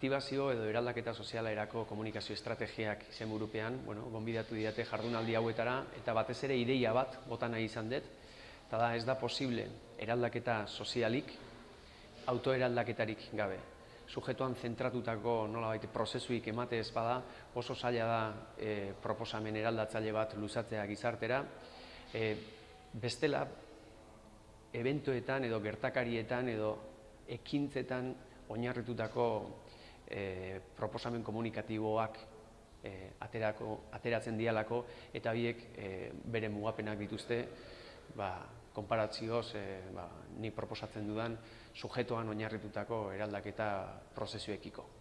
aktibazio edo eraldaketa soziala erako komunikazio estrategiak izen burupean, bueno, gonbidatu diate jardunaldi hauetara, eta batez ere ideia bat bota nahi izan dut, eta da ez da posible eraldaketa sozialik autoeraldaketarik gabe. Sujetoan zentratutako nolabait prozesuik emate ez bada, oso zaila da e, proposamen eraldatzaile bat luzatzea gizartera. E, bestela, eventoetan edo gertakarietan edo ekintzetan oinarritutako e, proposamen komunikatiboak e, aterako, ateratzen dialako eta biek e, bere mugapenak dituzte ba, konparatzioz e, ba, ni proposatzen dudan sujetoan oinarritutako eraldaketa prozesuekiko.